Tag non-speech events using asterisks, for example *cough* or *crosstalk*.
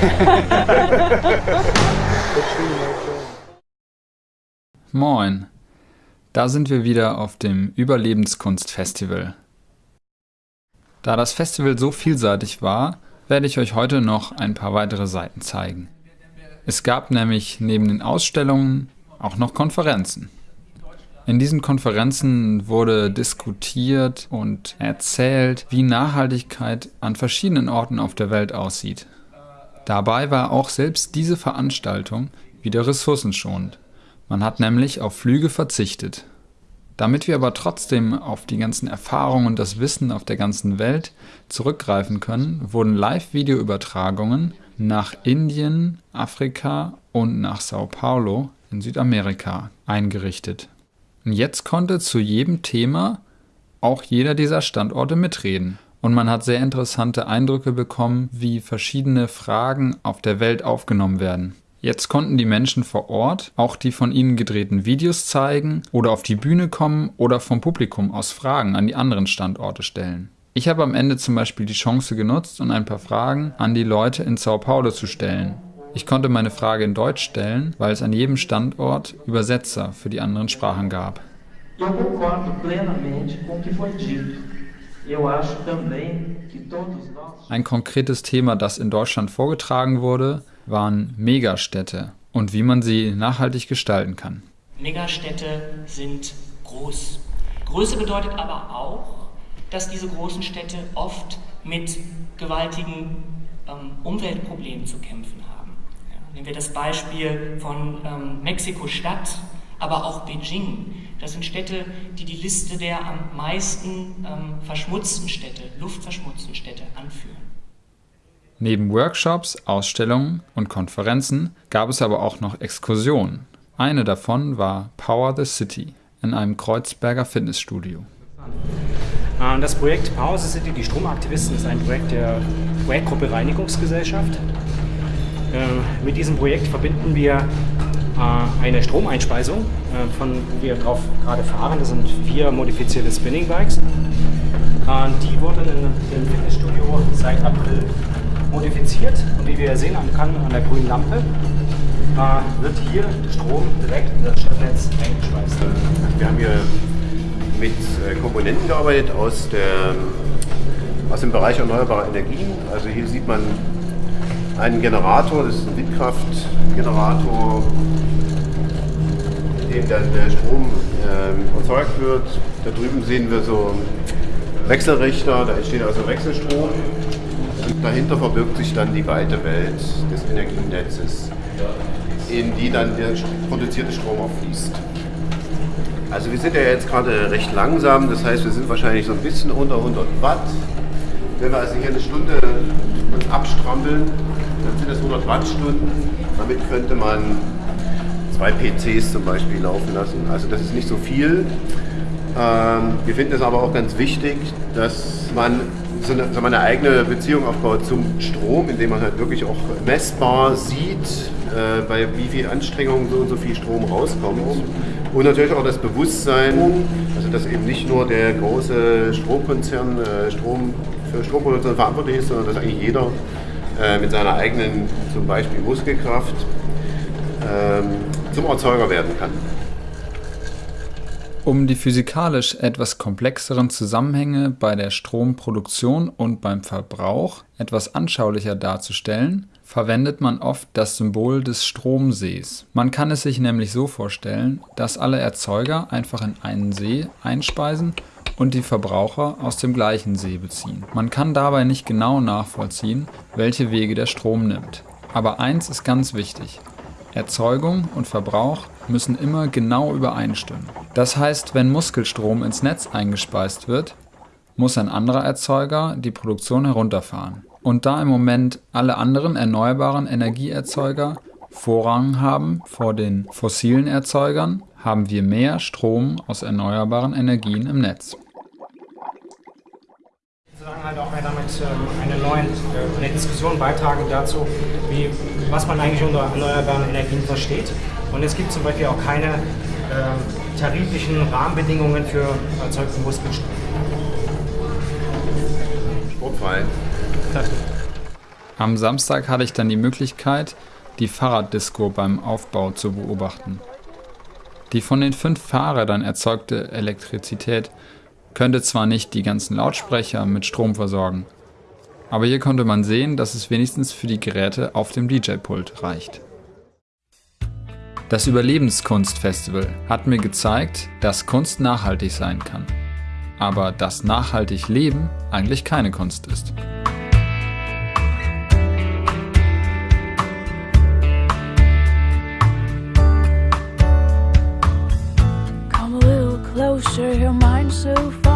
*laughs* Moin, da sind wir wieder auf dem Überlebenskunstfestival. Da das Festival so vielseitig war, werde ich euch heute noch ein paar weitere Seiten zeigen. Es gab nämlich neben den Ausstellungen auch noch Konferenzen. In diesen Konferenzen wurde diskutiert und erzählt, wie Nachhaltigkeit an verschiedenen Orten auf der Welt aussieht. Dabei war auch selbst diese Veranstaltung wieder ressourcenschonend. Man hat nämlich auf Flüge verzichtet. Damit wir aber trotzdem auf die ganzen Erfahrungen und das Wissen auf der ganzen Welt zurückgreifen können, wurden Live-Video-Übertragungen nach Indien, Afrika und nach Sao Paulo in Südamerika eingerichtet. Und jetzt konnte zu jedem Thema auch jeder dieser Standorte mitreden. Und man hat sehr interessante Eindrücke bekommen, wie verschiedene Fragen auf der Welt aufgenommen werden. Jetzt konnten die Menschen vor Ort auch die von ihnen gedrehten Videos zeigen oder auf die Bühne kommen oder vom Publikum aus Fragen an die anderen Standorte stellen. Ich habe am Ende zum Beispiel die Chance genutzt und ein paar Fragen an die Leute in Sao Paulo zu stellen. Ich konnte meine Frage in Deutsch stellen, weil es an jedem Standort Übersetzer für die anderen Sprachen gab. Ein konkretes Thema, das in Deutschland vorgetragen wurde, waren Megastädte und wie man sie nachhaltig gestalten kann. Megastädte sind groß. Größe bedeutet aber auch, dass diese großen Städte oft mit gewaltigen ähm, Umweltproblemen zu kämpfen haben. Nehmen wir das Beispiel von ähm, Mexiko-Stadt, aber auch Beijing. Das sind Städte, die die Liste der am meisten ähm, verschmutzten Städte, luftverschmutzten Städte anführen. Neben Workshops, Ausstellungen und Konferenzen gab es aber auch noch Exkursionen. Eine davon war Power the City in einem Kreuzberger Fitnessstudio. Äh, das Projekt Power the City, die Stromaktivisten, ist ein Projekt der Projektgruppe Reinigungsgesellschaft. Äh, mit diesem Projekt verbinden wir eine Stromeinspeisung, äh, von wo wir drauf gerade fahren. Das sind vier modifizierte Spinning Bikes. die wurden im Fitnessstudio seit April modifiziert und wie wir sehen kann an der grünen Lampe, wird hier Strom direkt in das Stadtnetz eingespeist. Wir haben hier mit Komponenten gearbeitet aus, der, aus dem Bereich erneuerbare Energien. Also hier sieht man einen Generator, das ist ein Windkraftgenerator, in dem dann der Strom äh, erzeugt wird. Da drüben sehen wir so Wechselrichter, da entsteht also Wechselstrom. Und dahinter verbirgt sich dann die weite Welt des Energienetzes, in die dann der produzierte Strom auch fließt. Also wir sind ja jetzt gerade recht langsam, das heißt wir sind wahrscheinlich so ein bisschen unter 100 Watt. Wenn wir also hier eine Stunde uns abstrampeln, das 100 Wattstunden. Damit könnte man zwei PCs zum Beispiel laufen lassen. Also das ist nicht so viel. Ähm, wir finden es aber auch ganz wichtig, dass man so eine, so eine, eigene Beziehung aufbaut zum Strom, indem man halt wirklich auch messbar sieht, äh, bei wie viel Anstrengung so und so viel Strom rauskommt. Und natürlich auch das Bewusstsein, also dass eben nicht nur der große Stromkonzern äh, Strom für Stromproduktion verantwortlich ist, sondern dass eigentlich jeder äh, mit seiner eigenen zum Beispiel Muskelkraft ähm, zum Erzeuger werden kann. Um die physikalisch etwas komplexeren Zusammenhänge bei der Stromproduktion und beim Verbrauch etwas anschaulicher darzustellen, verwendet man oft das Symbol des Stromsees. Man kann es sich nämlich so vorstellen, dass alle Erzeuger einfach in einen See einspeisen und die Verbraucher aus dem gleichen See beziehen. Man kann dabei nicht genau nachvollziehen, welche Wege der Strom nimmt. Aber eins ist ganz wichtig. Erzeugung und Verbrauch müssen immer genau übereinstimmen. Das heißt, wenn Muskelstrom ins Netz eingespeist wird, muss ein anderer Erzeuger die Produktion herunterfahren. Und da im Moment alle anderen erneuerbaren Energieerzeuger Vorrang haben vor den fossilen Erzeugern, haben wir mehr Strom aus erneuerbaren Energien im Netz sozusagen halt auch damit ähm, eine neue äh, eine Diskussion beitragen dazu, wie, was man eigentlich unter erneuerbaren Energien versteht. Und es gibt zum Beispiel auch keine äh, tariflichen Rahmenbedingungen für erzeugten Muskelstrom. Sportfrei. Am Samstag hatte ich dann die Möglichkeit, die Fahrraddisco beim Aufbau zu beobachten. Die von den fünf Fahrrädern erzeugte Elektrizität könnte zwar nicht die ganzen Lautsprecher mit Strom versorgen, aber hier konnte man sehen, dass es wenigstens für die Geräte auf dem DJ-Pult reicht. Das Überlebenskunstfestival hat mir gezeigt, dass Kunst nachhaltig sein kann, aber dass nachhaltig Leben eigentlich keine Kunst ist. Come a little closer, so far.